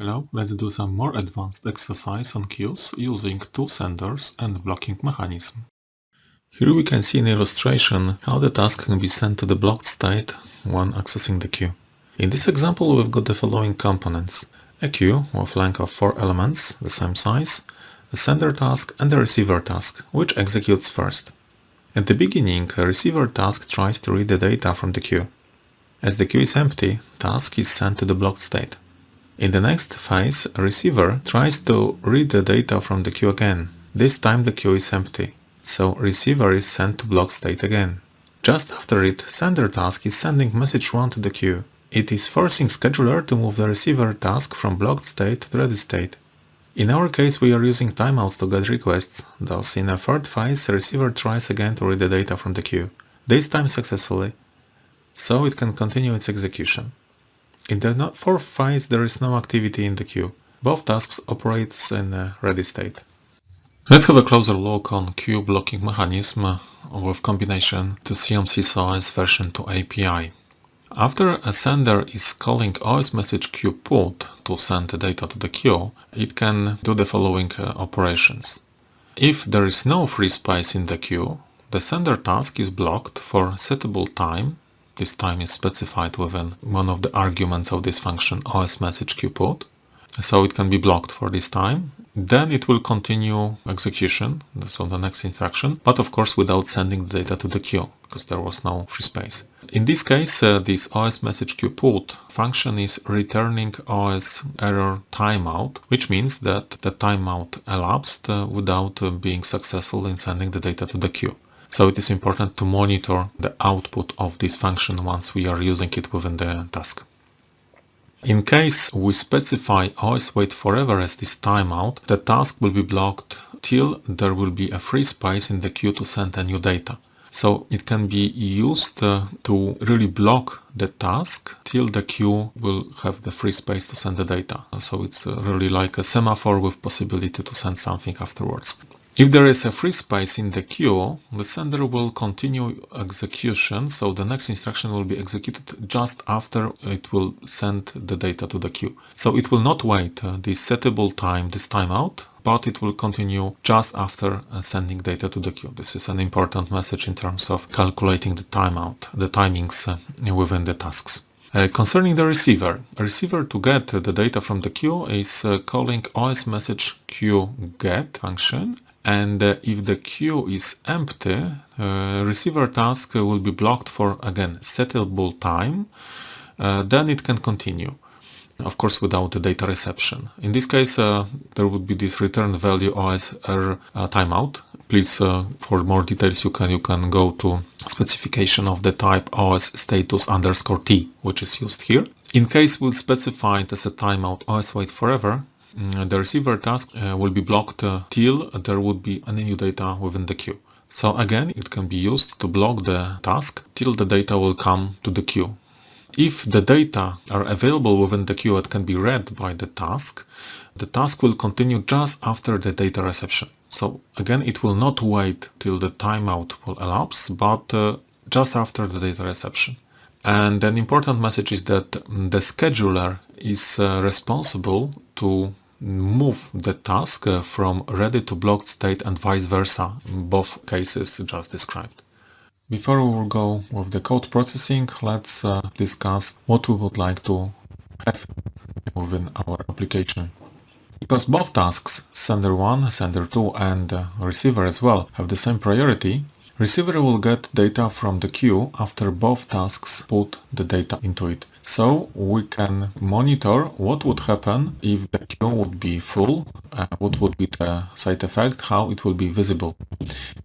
Hello, let's do some more advanced exercise on queues using two senders and blocking mechanism. Here we can see in illustration how the task can be sent to the blocked state when accessing the queue. In this example we've got the following components. A queue with length of four elements, the same size, a sender task and a receiver task, which executes first. At the beginning, a receiver task tries to read the data from the queue. As the queue is empty, task is sent to the blocked state. In the next phase, receiver tries to read the data from the queue again. This time the queue is empty, so receiver is sent to block state again. Just after it, sender task is sending message 1 to the queue. It is forcing scheduler to move the receiver task from blocked state to ready state. In our case we are using timeouts to get requests, thus in a third phase receiver tries again to read the data from the queue, this time successfully, so it can continue its execution. In the fourth phase there is no activity in the queue. Both tasks operate in a ready state. Let's have a closer look on queue blocking mechanism with combination to CMC CMSIS version 2 API. After a sender is calling OS message queue put to send the data to the queue, it can do the following uh, operations. If there is no free space in the queue, the sender task is blocked for settable time this time is specified within one of the arguments of this function os message queue put. So it can be blocked for this time. Then it will continue execution, so the next instruction, but of course without sending the data to the queue, because there was no free space. In this case, uh, this OS message queue put function is returning OS error timeout, which means that the timeout elapsed uh, without uh, being successful in sending the data to the queue. So it is important to monitor the output of this function once we are using it within the task. In case we specify OS wait forever as this timeout, the task will be blocked till there will be a free space in the queue to send a new data. So it can be used uh, to really block the task till the queue will have the free space to send the data. So it's uh, really like a semaphore with possibility to send something afterwards. If there is a free space in the queue, the sender will continue execution, so the next instruction will be executed just after it will send the data to the queue. So it will not wait uh, the settable time, this timeout, but it will continue just after uh, sending data to the queue. This is an important message in terms of calculating the timeout, the timings uh, within the tasks. Uh, concerning the receiver, a receiver to get the data from the queue is uh, calling os message queue get function and uh, if the queue is empty, uh, receiver task will be blocked for again settable time, uh, then it can continue. Of course, without the data reception. In this case, uh, there would be this return value OSR uh, timeout. Please, uh, for more details, you can you can go to specification of the type OS status underscore T, which is used here. In case we specify it as a timeout OS wait forever, the receiver task uh, will be blocked uh, till there would be any new data within the queue. So again, it can be used to block the task till the data will come to the queue. If the data are available within the queue that can be read by the task, the task will continue just after the data reception. So again, it will not wait till the timeout will elapse, but uh, just after the data reception. And an important message is that the scheduler is uh, responsible to move the task uh, from ready to blocked state and vice versa in both cases just described. Before we will go with the code processing, let's uh, discuss what we would like to have within our application. Because both tasks, sender 1, sender 2 and uh, receiver as well, have the same priority, receiver will get data from the queue after both tasks put the data into it. So we can monitor what would happen if the queue would be full, uh, what would be the side effect, how it will be visible.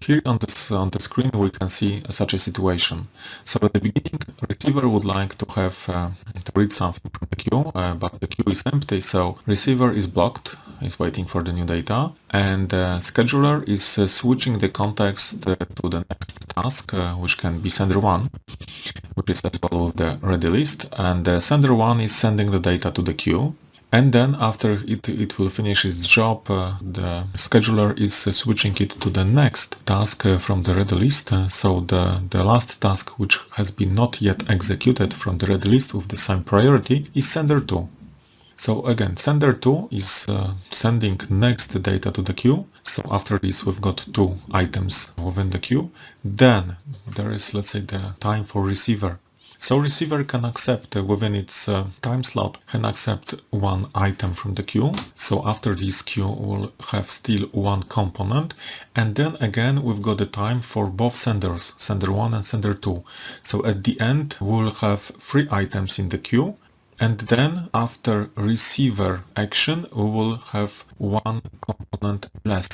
Here on this on the screen we can see such a situation. So at the beginning, receiver would like to have uh, to read something from the queue, uh, but the queue is empty, so receiver is blocked, is waiting for the new data, and uh, scheduler is uh, switching the context uh, to the next task, which can be sender one, which is as well the ready list, and uh, sender 1 is sending the data to the queue. And then after it, it will finish its job, uh, the scheduler is uh, switching it to the next task uh, from the ready list. So the, the last task which has been not yet executed from the ready list with the same priority is sender 2. So again, sender 2 is uh, sending next data to the queue. So after this, we've got two items within the queue. Then there is, let's say, the time for receiver. So receiver can accept uh, within its uh, time slot, can accept one item from the queue. So after this queue will have still one component. And then again, we've got the time for both senders, sender 1 and sender 2. So at the end, we'll have three items in the queue and then after receiver action we will have one component less.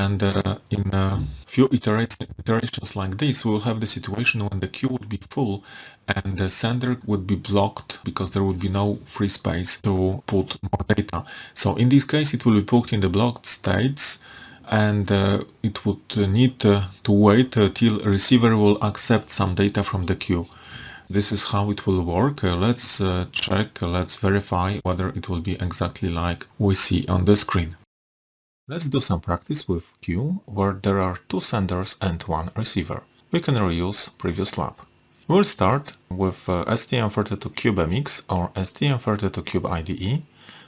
And uh, in a few iterations like this we will have the situation when the queue would be full and the sender would be blocked because there would be no free space to put more data. So in this case it will be put in the blocked states and uh, it would need uh, to wait till receiver will accept some data from the queue this is how it will work. Uh, let's uh, check, uh, let's verify whether it will be exactly like we see on the screen. Let's do some practice with queue where there are two senders and one receiver. We can reuse previous lab. We'll start with uh, STM32CubeMX or STM32Cube IDE,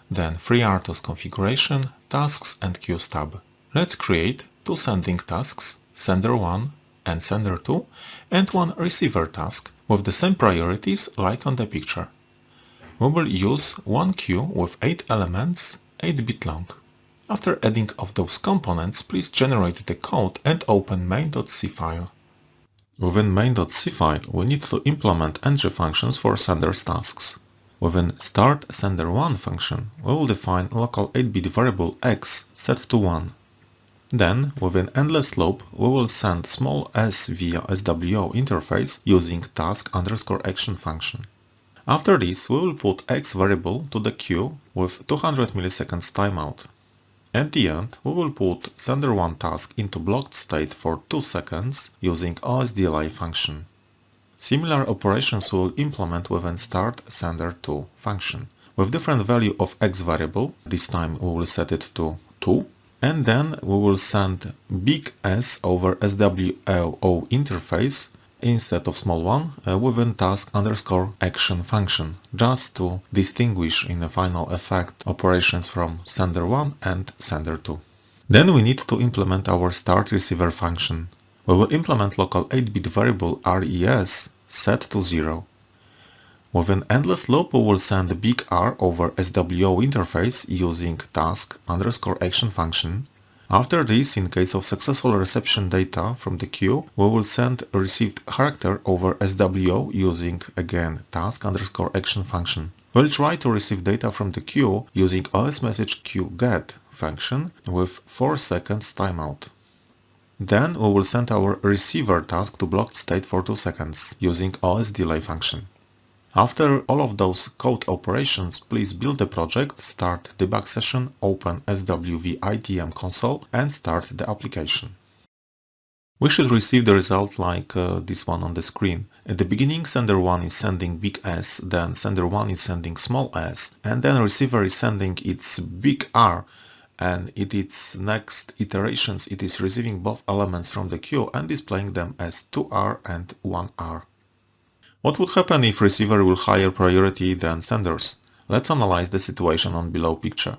then FreeRTOS configuration, tasks and queues tab. Let's create two sending tasks, sender 1 and sender 2, and one receiver task with the same priorities like on the picture. We will use one queue with 8 elements, 8 bit long. After adding of those components, please generate the code and open main.c file. Within main.c file, we need to implement entry functions for sender's tasks. Within start sender1 function, we will define local 8-bit variable x set to 1 then, within endless loop, we will send small s via SWO interface using task underscore action function. After this, we will put x variable to the queue with 200 milliseconds timeout. At the end, we will put sender1 task into blocked state for 2 seconds using OS delay function. Similar operations we will implement within start sender2 function. With different value of x variable, this time we will set it to 2 and then we will send big S over SWO interface instead of small one uh, within task underscore action function, just to distinguish in the final effect operations from sender 1 and sender 2. Then we need to implement our start receiver function. We will implement local 8-bit variable res set to 0. With an endless loop we will send big R over SWO interface using task underscore action function. After this, in case of successful reception data from the queue, we will send received character over SWO using again task underscore action function. We'll try to receive data from the queue using OS message queue get function with 4 seconds timeout. Then we will send our receiver task to blocked state for 2 seconds using OS delay function. After all of those code operations, please build the project, start debug session, open SWV ITM console and start the application. We should receive the result like uh, this one on the screen. At the beginning sender 1 is sending big S, then sender 1 is sending small s, and then receiver is sending its big R and in its next iterations it is receiving both elements from the queue and displaying them as 2R and 1R. What would happen if receiver will higher priority than senders? Let's analyze the situation on below picture.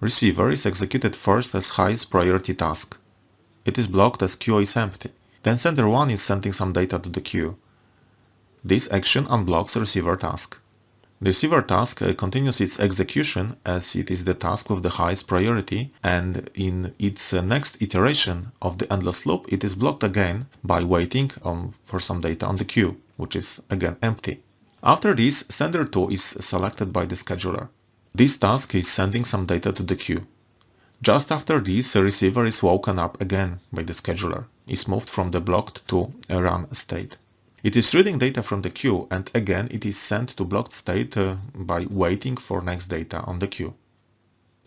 Receiver is executed first as highest priority task. It is blocked as queue is empty. Then sender 1 is sending some data to the queue. This action unblocks receiver task. The receiver task uh, continues its execution as it is the task with the highest priority and in its uh, next iteration of the endless loop it is blocked again by waiting on, for some data on the queue which is again empty. After this, sender 2 is selected by the scheduler. This task is sending some data to the queue. Just after this, the receiver is woken up again by the scheduler, is moved from the blocked to a run state. It is reading data from the queue and again it is sent to blocked state uh, by waiting for next data on the queue.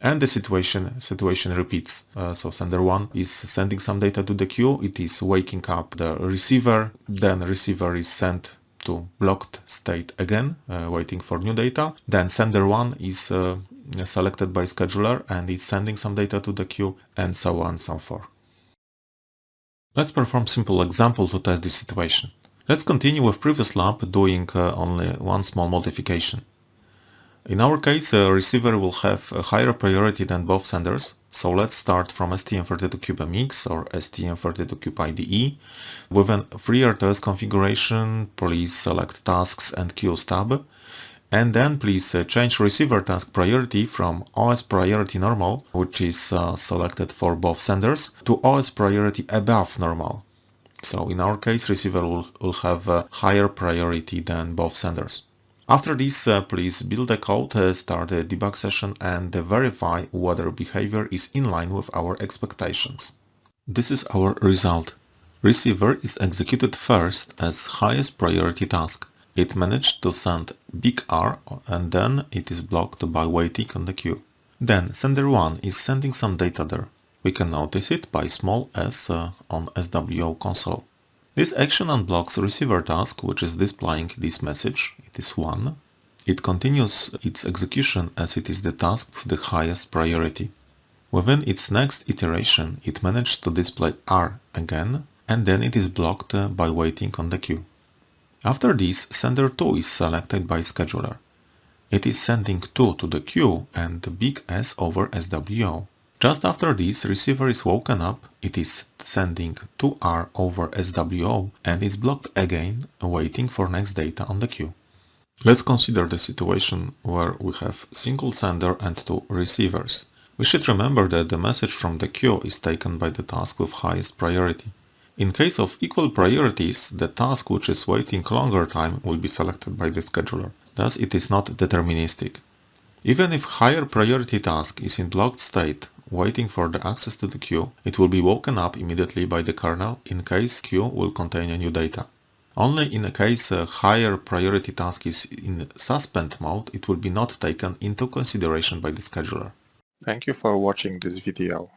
And the situation situation repeats. Uh, so sender 1 is sending some data to the queue, it is waking up the receiver, then receiver is sent to blocked state again, uh, waiting for new data. Then sender 1 is uh, selected by scheduler and it's sending some data to the queue and so on and so forth. Let's perform simple example to test this situation. Let's continue with previous lab doing uh, only one small modification. In our case, a receiver will have a higher priority than both senders, so let's start from STM32CubeMX or STM32Cube IDE. With an FreeRTOS configuration, please select Tasks and Queues tab, and then please uh, change receiver task priority from OS priority normal, which is uh, selected for both senders, to OS priority above normal. So in our case, receiver will, will have a higher priority than both senders. After this, uh, please build a code, uh, start a debug session and uh, verify whether behavior is in line with our expectations. This is our result. Receiver is executed first as highest priority task. It managed to send big R and then it is blocked by waiting on the queue. Then sender 1 is sending some data there. We can notice it by small s on SWO console. This action unblocks receiver task which is displaying this message, it is 1. It continues its execution as it is the task with the highest priority. Within its next iteration it managed to display R again and then it is blocked uh, by waiting on the queue. After this, sender 2 is selected by scheduler. It is sending 2 to the queue and big S over SWO. Just after this, receiver is woken up, it is sending 2R over SWO and is blocked again, waiting for next data on the queue. Let's consider the situation where we have single sender and two receivers. We should remember that the message from the queue is taken by the task with highest priority. In case of equal priorities, the task which is waiting longer time will be selected by the scheduler. Thus it is not deterministic. Even if higher priority task is in blocked state, waiting for the access to the queue, it will be woken up immediately by the kernel in case queue will contain a new data. Only in a case a higher priority task is in suspend mode, it will be not taken into consideration by the scheduler. Thank you for watching this video.